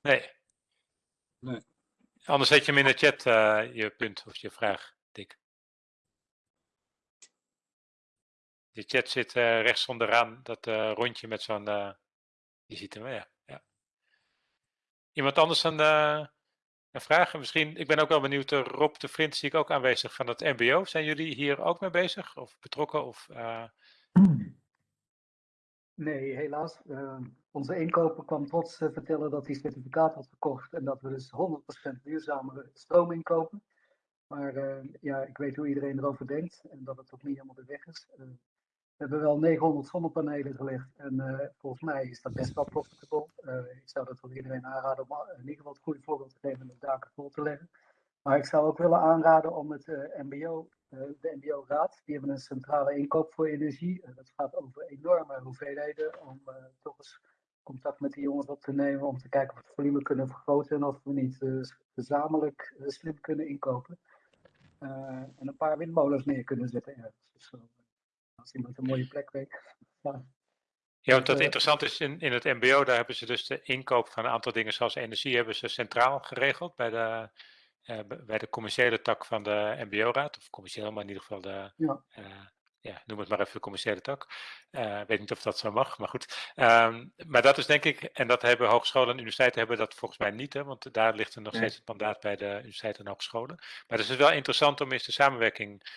Nee. Nee. Anders zet je hem in de chat, uh, je punt of je vraag, Dick. De chat zit uh, rechts onderaan, dat uh, rondje met zo'n. Je ziet hem, ja. ja. Iemand anders een, een vraag? Misschien, ik ben ook wel benieuwd, Rob de Vriend zie ik ook aanwezig van het MBO. Zijn jullie hier ook mee bezig of betrokken? Of, Nee, helaas. onze inkoper kwam trots vertellen dat hij certificaat had gekocht en dat we dus 100% duurzamere stroom inkopen. Maar ja, ik weet hoe iedereen erover denkt en dat het ook niet helemaal de weg is. Hebben wel 900 zonnepanelen gelegd en uh, volgens mij is dat best wel profitable. Uh, ik zou dat wel iedereen aanraden om in ieder geval het goede voorbeeld te geven en de daken vol te leggen. Maar ik zou ook willen aanraden om het uh, MBO, de MBO-raad, die hebben een centrale inkoop voor energie. dat gaat over enorme hoeveelheden om toch eens contact met die jongens op te nemen om te kijken of we het volume kunnen vergroten en of we niet gezamenlijk slim kunnen inkopen. en een paar windmolens neer kunnen zetten ergens. Dus, als iemand een mooie plek weet. [LAUGHS] Ja, ja want dat interessant is, in, in het mbo, daar hebben ze dus de inkoop van een aantal dingen zoals energie hebben ze centraal geregeld bij de, uh, bij de commerciële tak van de mbo-raad. Of commercieel, maar in ieder geval de, ja. Uh, ja, noem het maar even de commerciële tak. Uh, weet niet of dat zo mag, maar goed. Um, maar dat is denk ik, en dat hebben hogescholen en universiteiten hebben dat volgens mij niet, hè, want daar ligt er nog steeds het mandaat bij de universiteiten en hogescholen. Maar het is wel interessant om eens de samenwerking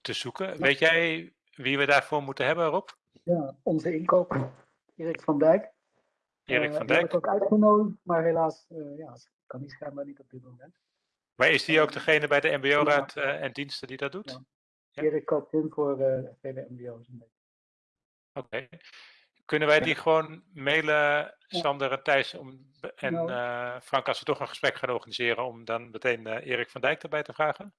te zoeken. Ja. Weet jij wie we daarvoor moeten hebben, Rob? Ja, onze inkoper, Erik van Dijk. Erik uh, van Dijk. ook uitgenodigd, maar helaas uh, ja, kan die schijnbaar niet op dit moment. Maar is die ook degene bij de MBO-raad uh, en diensten die dat doet? Ja. Ja. Erik koopt in voor vele MBO's. Oké. Okay. Kunnen wij die gewoon mailen, Sander en Thijs, om, en nou. Frank, als we toch een gesprek gaan organiseren, om dan meteen Erik van Dijk erbij te vragen?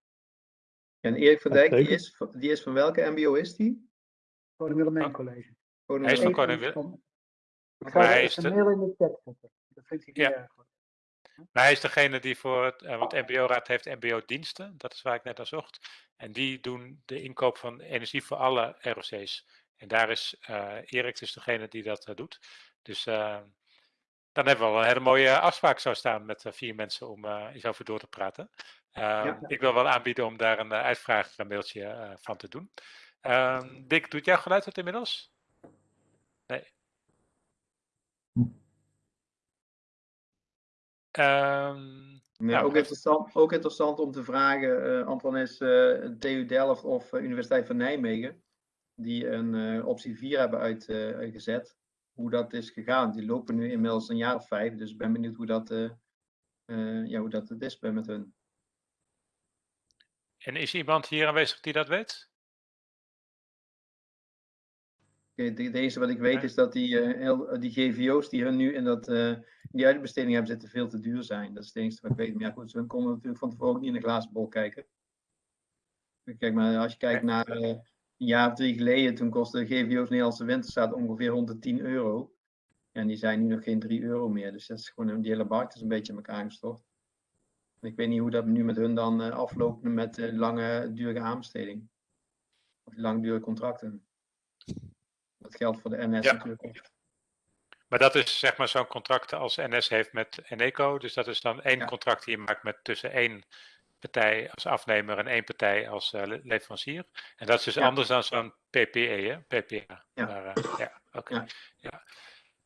En Erik van Dijk, die is, die is van welke MBO is die? Koning Willemijn College. Hij is van Koning. Ik ga hij is de... mail in de chat zetten. Dat vindt hij niet ja. erg goed. Maar hij is degene die voor het, want de MBO-raad heeft MBO-diensten, dat is waar ik net aan zocht. En die doen de inkoop van energie voor alle ROC's. En daar is uh, Erik dus degene die dat uh, doet. Dus uh, dan hebben we wel een hele mooie afspraak zo staan met vier mensen om eens over door te praten. Uh, ja. Ik wil wel aanbieden om daar een uh, uitvraagmailtje uh, van te doen. Dick, doet jouw geluid het inmiddels? Nee. Um, nee nou, ook, interessant, ook interessant om te vragen, Antoine, is TU Delft of Universiteit van Nijmegen, die een optie 4 hebben uit, uitgezet, hoe dat is gegaan. Die lopen nu inmiddels een jaar of vijf, dus ik ben benieuwd hoe dat, ja, hoe dat het is met hun. En is iemand hier aanwezig die dat weet? Oké, de- Het enige wat ik weet is dat die, eh, heel- die GVO's die hun nu in, dat, eh, in die uitbesteding hebben zitten veel te duur zijn. Dat is het enige wat ik weet. Maar ja, goed, ze konden natuurlijk van tevoren ook niet in de glazen bol kijken. Kijk, maar als je kijkt naar eh, jaar of drie geleden, toen kostte de GVO's Nederlandse winterstaat ongeveer 110 euro. En die zijn nu nog geen 3 euro meer. Dus dat is gewoon, die hele markt is een beetje in elkaar gestort. Ik weet niet hoe dat nu met hun dan eh, afloopt met lange, dure aanbesteding. Of langdurige contracten. Dat geldt voor de NS Ja. natuurlijk ook. Maar dat is zeg maar zo'n contract als NS heeft met Eneco. Dus dat is dan één Ja. contract die je maakt met tussen één partij als afnemer en één partij als eh, le- leverancier. En dat is dus Ja. anders dan zo'n PPE, hè? PPA. Ja. Maar, eh, ja, oké. Ja. Ja.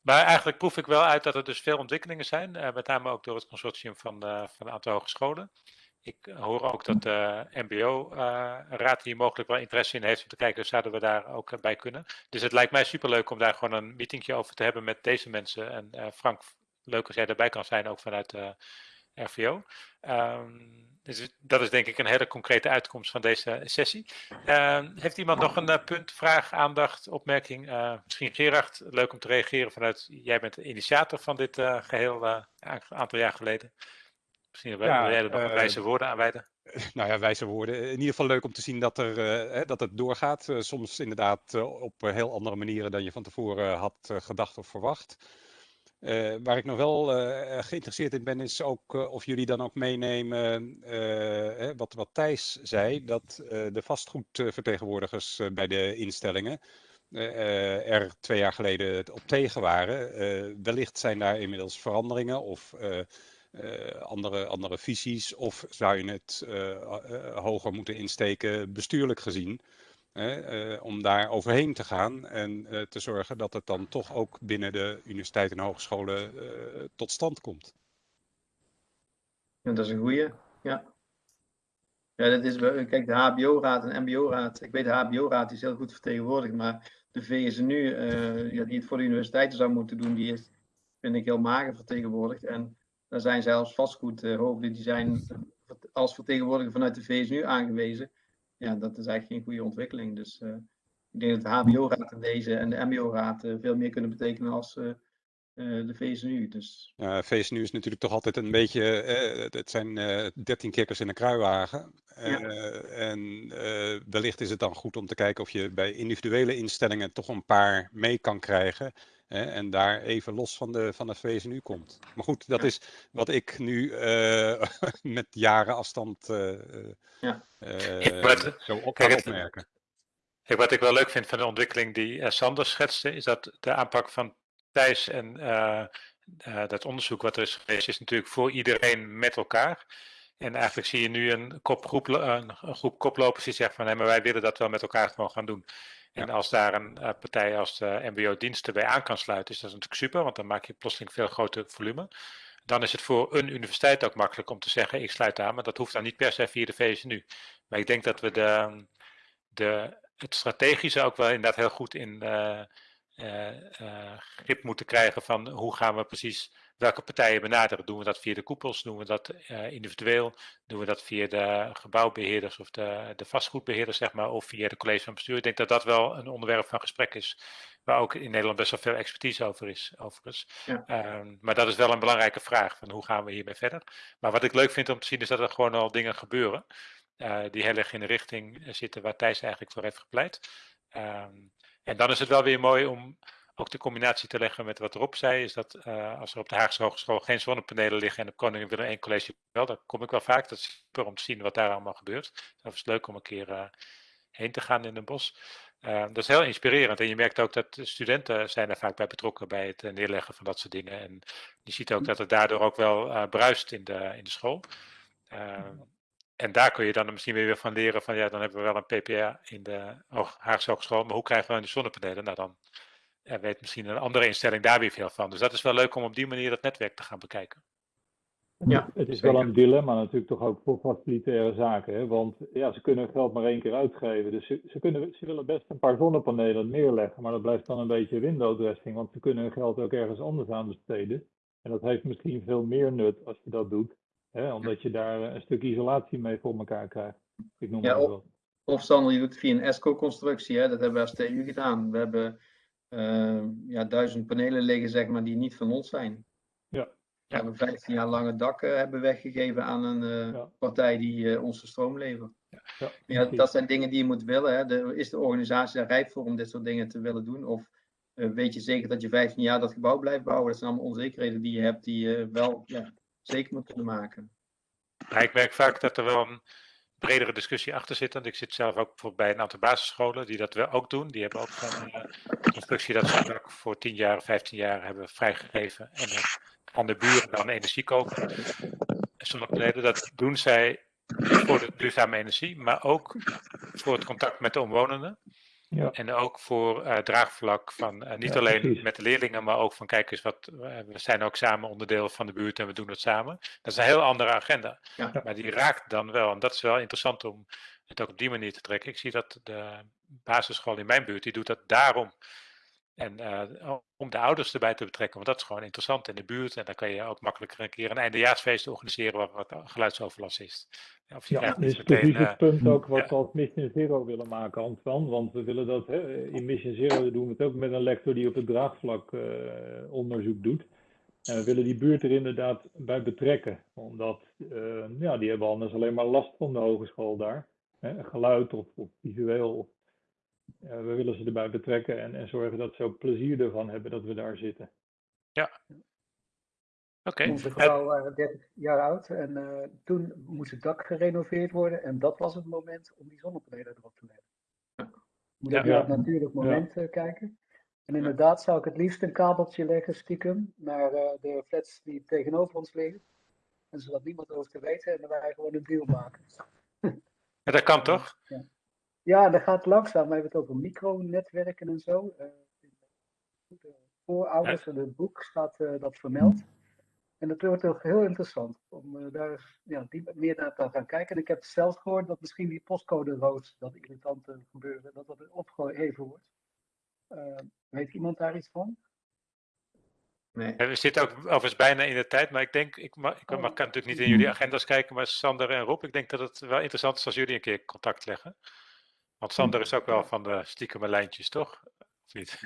Maar eigenlijk proef ik wel uit dat er dus veel ontwikkelingen zijn. eh, met name ook door het consortium van, van een aantal hogescholen. Ik hoor ook dat de MBO-raad hier mogelijk wel interesse in heeft om te kijken, zouden we daar ook bij kunnen. Dus het lijkt mij superleuk om daar gewoon een meetingje over te hebben met deze mensen. En Frank, leuk als jij erbij kan zijn, ook vanuit RVO. Ehm, dus dat is denk ik een hele concrete uitkomst van deze sessie. Ehm, heeft iemand nog een eh, punt, vraag, aandacht, opmerking? Eh, misschien Gerard, leuk om te reageren vanuit, jij bent de initiator van dit eh, geheel eh, een aantal jaar geleden. Misschien wil Ja, jij er nog wijze woorden aan wijden. [LAUGHS] Nou ja, wijze woorden. In ieder geval leuk om te zien dat, er, hè, dat het doorgaat. Soms inderdaad op heel andere manieren dan je van tevoren had gedacht of verwacht. Eh, waar ik nog wel eh, geïnteresseerd in ben, is ook eh, of jullie dan ook meenemen eh, wat, wat Thijs zei, dat eh, de vastgoedvertegenwoordigers eh, bij de instellingen eh, eh, er twee jaar geleden op tegen waren. Eh, wellicht zijn daar inmiddels veranderingen of eh, eh, andere, andere visies? Of zou je het eh, eh, hoger moeten insteken, bestuurlijk gezien, eh, om daar overheen te gaan en eh, te zorgen dat het dan toch ook binnen de universiteiten en hogescholen eh, tot stand komt? Ja, dat is een goeie. Ja. Ja, dat is, kijk, de HBO-raad en MBO-raad. Ik weet de HBO-raad is heel goed vertegenwoordigd, maar de VSNU, eh ja, die het voor de universiteiten zou moeten doen, die is, vind ik, heel mager vertegenwoordigd. En daar zijn zelfs vastgoedhoofden, die zijn als vertegenwoordiger vanuit de VSNU aangewezen. Ja, dat is eigenlijk geen goede ontwikkeling. Dus eh, ik denk dat de HBO-raad en deze en de MBO-raad eh, veel meer kunnen betekenen als eh, eh, de VSNU. Dus Ja, VSNU is natuurlijk toch altijd een beetje, eh, het- zijn dertien kikkers in een kruiwagen. Ja. Eh, en eh, wellicht is het dan goed om te kijken of je bij individuele instellingen toch een paar mee kan krijgen. Hè, en daar even los van de, van de VSNU komt. Maar goed, dat Ja. is wat ik nu eh, [LAUGHS] met jaren afstand eh, eh, Ja. eh, zo op kan opmerken. Wat ik wel leuk vind van de ontwikkeling die Sander schetste, is dat de aanpak van Thijs en eh, eh, dat onderzoek wat er is geweest, is natuurlijk voor iedereen met elkaar. En eigenlijk zie je nu een, kopgroep, een, een groep koplopers die zegt van nee, maar wij willen dat wel met elkaar gewoon gaan doen. En als daar een eh, partij als de MBO-diensten bij aan kan sluiten, is dat natuurlijk super, want dan maak je plotseling veel groter volume. Dan is het voor een universiteit ook makkelijk om te zeggen, ik sluit aan, maar dat hoeft dan niet per se via de VSNU. Maar ik denk dat we de, de, het strategische ook wel inderdaad heel goed in eh, eh, eh, grip moeten krijgen van hoe gaan we precies welke partijen benaderen. Doen we dat via de koepels, doen we dat eh, individueel, doen we dat via de gebouwbeheerders of de, de vastgoedbeheerders, zeg maar, of via de college van bestuur. Ik denk dat dat wel een onderwerp van gesprek is, waar ook in Nederland best wel veel expertise over is, overigens. Ja. Ehm, maar dat is wel een belangrijke vraag, van hoe gaan we hiermee verder. Maar wat ik leuk vind om te zien is dat er gewoon al dingen gebeuren. eh, die heel erg in de richting eh, zitten waar Thijs eigenlijk voor heeft gepleit. Ehm, en dan is het wel weer mooi om ook de combinatie te leggen met wat Rob zei, is dat eh, als er op de Haagse Hogeschool geen zonnepanelen liggen en op Koningin Willem 1 College wel, dan kom ik wel vaak. Dat is super om te zien wat daar allemaal gebeurt. Dat is leuk om een keer eh, heen te gaan in een bos. Uh, dat is heel inspirerend en je merkt ook dat de studenten zijn er vaak bij betrokken bij het neerleggen van dat soort dingen. En je ziet ook dat het daardoor ook wel bruist in de, in de school. en daar kun je dan misschien weer van leren van ja, dan hebben we wel een PPA in de Haagse Hogeschool, maar hoe krijgen we dan die zonnepanelen? Nou, dan weet misschien een andere instelling daar weer veel van. Dus dat is wel leuk om op die manier het netwerk te gaan bekijken. Ja, het is wel een dilemma natuurlijk toch ook voor facilitaire zaken. Hè? Want ja, ze kunnen geld maar één keer uitgeven. Dus ze, ze, kunnen, ze willen best een paar zonnepanelen neerleggen. Maar dat blijft dan een beetje window-dressing. Want ze kunnen hun geld ook ergens anders aan besteden. En dat heeft misschien veel meer nut als je dat doet. Hè? Omdat je daar een stuk isolatie mee voor elkaar krijgt. Ik noem ja, maar of, wat. of Sander, je doet het via een ESCO-constructie. Dat hebben we als TU gedaan. We hebben eh, ja, duizend panelen liggen, zeg maar, die niet van ons zijn. Ja. We hebben 15 jaar lang het dak eh, hebben weggegeven aan een eh, Ja. partij die eh, onze stroom levert. Ja, Ja, dat zijn dingen die je moet willen. Hè. De, is de organisatie daar rijp voor om dit soort dingen te willen doen? Of weet je zeker dat je 15 jaar dat gebouw blijft bouwen? Dat zijn allemaal onzekerheden die je hebt, die je wel ja, zeker moet kunnen maken. Maar ik merk vaak dat er wel een bredere discussie achter zit. Want ik zit zelf ook bij een aantal basisscholen die dat wel ook doen. Die hebben ook zo'n eh, constructie dat ze [LAUGHS] voor 10 jaar, 15 jaar hebben vrijgegeven. En dan aan de buren dan energie kopen. Zonnepanelen, dat doen zij voor de duurzame energie, maar ook voor het contact met de omwonenden. Ja. En ook voor eh, draagvlak van eh, niet Ja, alleen precies. met de leerlingen, maar ook van kijk eens wat, eh, we zijn ook samen onderdeel van de buurt en we doen het samen. Dat is een heel andere agenda. Ja. Maar die raakt dan wel. En dat is wel interessant om het ook op die manier te trekken. Ik zie dat de basisschool in mijn buurt, die doet dat daarom. En eh, om de ouders erbij te betrekken, want dat is gewoon interessant in de buurt. En dan kan je ook makkelijker een keer een eindejaarsfeest organiseren waar wat geluidsoverlast is. Of je Ja, precies eh, het punt ook wat ja. we als Mission Zero willen maken, Antoine. Want we willen dat, hè, in Mission Zero doen we het ook met een lector die op het draagvlak eh, onderzoek doet. En we willen die buurt er inderdaad bij betrekken. Omdat, eh, ja, die hebben anders alleen maar last van de hogeschool daar. Hè, geluid of, of visueel. Eh, we willen ze erbij betrekken en, en zorgen dat ze ook plezier ervan hebben dat we daar zitten. Oké. Onze gebouwen waren 30 jaar oud en eh, toen moest het dak gerenoveerd worden en dat was het moment om die zonnepanelen erop te leggen. Je moet Ja. het Ja. natuurlijk moment eh, kijken. En inderdaad zou ik het liefst een kabeltje leggen stiekem naar eh, de flats die tegenover ons liggen. En zodat niemand over te weten en dan wij gewoon een deal maken. Ja, dat kan toch? Ja, dat gaat langzaam. We hebben het over micronetwerken en zo. Eh, in de voorouders en het boek staat eh, dat vermeld. En dat wordt ook heel interessant om eh, daar ja, meer naar te gaan kijken. En ik heb zelf gehoord dat misschien die postcode rood, dat irritante gebeuren, dat dat opgeheven wordt. Eh, weet iemand daar iets van? Nee. Ja, We zitten ook overigens bijna in de tijd, maar ik denk, ik, mag, ik Oh. mag, kan natuurlijk niet in jullie agenda's kijken, maar Sander en Rob, ik denk dat het wel interessant is als jullie een keer contact leggen. Want Sander is ook wel van de stiekeme lijntjes, toch? Of niet?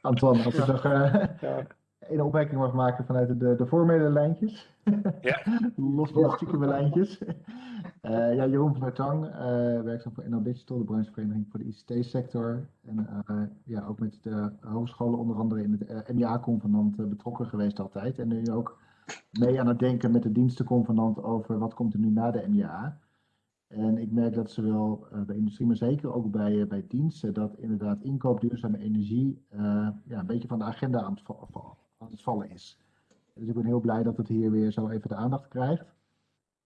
Antoine, als ik Ja. nog eh, Ja, een opmerking mag maken vanuit de, de formele lijntjes. Ja. [LAUGHS] Los van de stiekeme lijntjes. Eh, ja, Jeroen van der Tang, eh, werkzaam voor NL Digital, de branchevereniging voor de ICT-sector. En eh, ja, ook met de hogescholen onder andere in het MIA-convenant eh, betrokken geweest altijd. En nu ook mee aan het denken met de dienstenconvenant over wat komt er nu na de MIA. En ik merk dat zowel eh, bij industrie, maar zeker ook bij, eh, bij diensten, dat inderdaad inkoop duurzame energie eh, ja, een beetje van de agenda aan het, aan het vallen is. Dus ik ben heel blij dat het hier weer zo even de aandacht krijgt.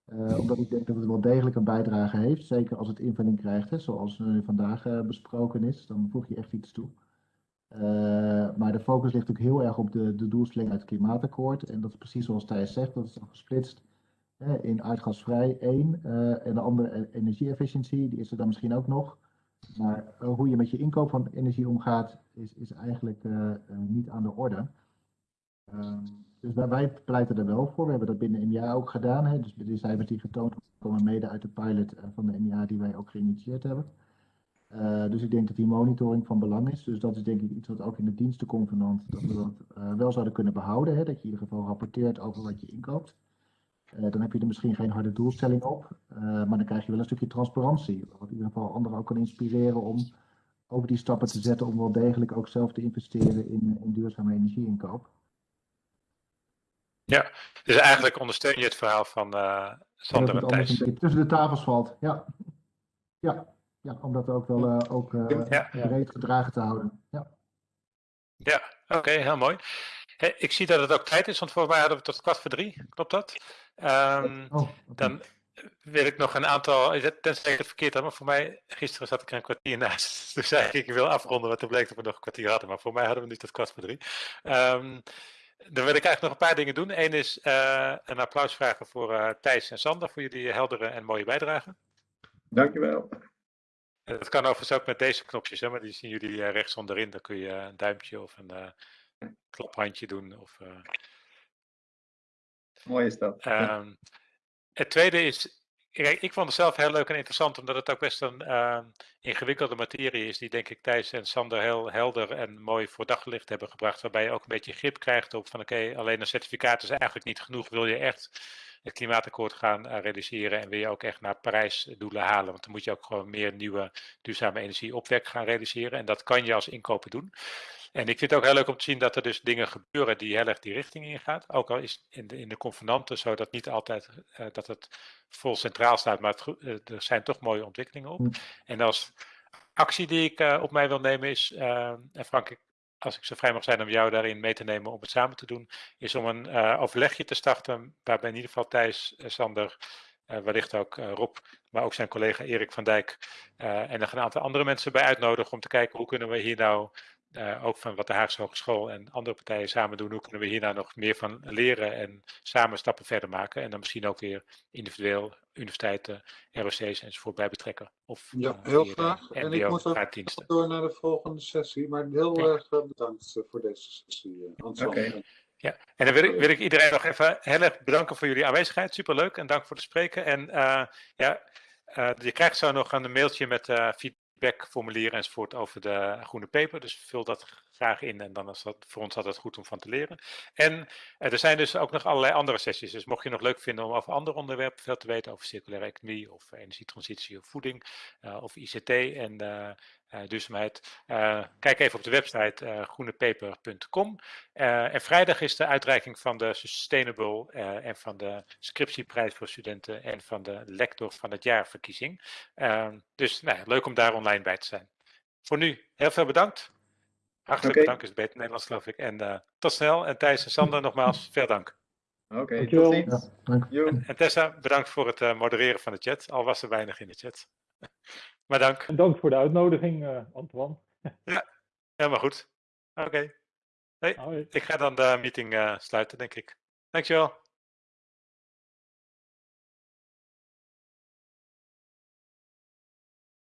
Eh, omdat ik denk dat het wel degelijk een bijdrage heeft, zeker als het invulling krijgt, hè, zoals vandaag eh, besproken is, dan voeg je echt iets toe. Eh, maar de focus ligt ook heel erg op de, de doelstelling uit het klimaatakkoord. En dat is precies zoals Thijs zegt, dat is dan gesplitst in aardgasvrij één eh, en de andere e- energie-efficiëntie, die is er dan misschien ook nog. Maar eh, hoe je met je inkoop van energie omgaat, is, is eigenlijk eh, niet aan de orde. Ehm, dus wij, wij pleiten er wel voor. We hebben dat binnen MIA ook gedaan. Hè. Dus de cijfers die getoond komen mede uit de pilot van de MIA die wij ook geïnitieerd hebben. Dus ik denk dat die monitoring van belang is. Dus dat is denk ik iets wat ook in de dienstenconvenant dat we dat wel zouden kunnen behouden. Hè. Dat je in ieder geval rapporteert over wat je inkoopt. Eh, dan heb je er misschien geen harde doelstelling op, eh, maar dan krijg je wel een stukje transparantie. Wat in ieder geval anderen ook kan inspireren om over die stappen te zetten om wel degelijk ook zelf te investeren in, in duurzame energieinkoop. Dus eigenlijk ondersteun je het verhaal van dat Sander en Thijs. een beetje tussen de tafels valt. Ja, ja. ja om dat ook wel eh, ook, Ja. breed gedragen te houden. Ja. Ja, oké, heel mooi. Ik zie dat het ook tijd is, want volgens mij hadden we tot kwart voor drie. Klopt dat? Ehm, Oh, dan wil ik nog een aantal, tenzij ik het verkeerd had, maar voor mij, gisteren zat ik er een kwartier naast. [LAUGHS] Toen zei ik, ik wil afronden, want toen bleek dat we nog een kwartier hadden. Maar voor mij hadden we nu tot kwart voor drie. Ehm, dan wil ik eigenlijk nog een paar dingen doen. Eén is eh, een applaus vragen voor eh, Thijs en Sander, voor jullie heldere en mooie bijdrage. Dankjewel. En dat kan overigens ook met deze knopjes, hè, maar die zien jullie eh, rechts onderin. Dan kun je een duimpje of een klaphandje doen. Of, eh, Mooi is dat. Ehm, het tweede is, ik vond het zelf heel leuk en interessant, omdat het ook best een eh, ingewikkelde materie is, die denk ik Thijs en Sander heel helder en mooi voor daglicht hebben gebracht, waarbij je ook een beetje grip krijgt op van oké, alleen een certificaat is eigenlijk niet genoeg, wil je echt het klimaatakkoord gaan eh, realiseren en wil je ook echt naar Parijs doelen halen, want dan moet je ook gewoon meer nieuwe duurzame energie opwek gaan realiseren en dat kan je als inkoper doen. En ik vind het ook heel leuk om te zien dat er dus dingen gebeuren die heel erg die richting ingaan. Ook al is in de, in de convenanten zo dat niet altijd uh, dat het vol centraal staat, maar het, uh, er zijn toch mooie ontwikkelingen op. Hm. En als actie die ik uh, op mij wil nemen is, en Frank, ik, als ik zo vrij mag zijn om jou daarin mee te nemen om het samen te doen, is om een overlegje te starten waarbij in ieder geval Thijs, Sander, uh, wellicht ook Rob, maar ook zijn collega Erik van Dijk en nog een aantal andere mensen bij uitnodigen om te kijken hoe kunnen we hier nou uh, ook van wat de Haagse Hogeschool en andere partijen samen doen, hoe kunnen we hier nou nog meer van leren en samen stappen verder maken en dan misschien ook weer individueel universiteiten, ROC's enzovoort bij betrekken. Of, ja, uh, heel hier, graag. En ik moet ook door naar de volgende sessie, maar heel ja. erg bedankt voor deze sessie. Okay. Ja, en dan wil ik, wil ik iedereen nog even heel erg bedanken voor jullie aanwezigheid. Superleuk en dank voor het spreken. En ja, je krijgt zo nog een mailtje met feedback feedbackformulier enzovoort over de groene paper. Dus vul dat graag in en dan is dat voor ons altijd goed om van te leren. En er zijn dus ook nog allerlei andere sessies. Dus mocht je nog leuk vinden om over andere onderwerpen veel te weten, over circulaire economie of energietransitie of voeding uh, of ICT en uh, duurzaamheid, kijk even op de website groenepaper.com. en vrijdag is de uitreiking van de Sustainable en van de scriptieprijs voor studenten en van de lector van het jaarverkiezing. dus nou, leuk om daar online bij te zijn. Voor nu heel veel bedankt. Hartelijk okay. bedankt is het beter Nederlands geloof ik. En uh, tot snel. En Thijs en Sander nogmaals, veel dank. Oké, okay, tot ziens. Ja, en, en Tessa, bedankt voor het uh, modereren van de chat. Al was er weinig in de chat. Maar dank. En dank voor de uitnodiging, uh, Antoine. ja, helemaal goed. Oké. Okay. Hey, ik ga dan de meeting sluiten, denk ik. Dankjewel.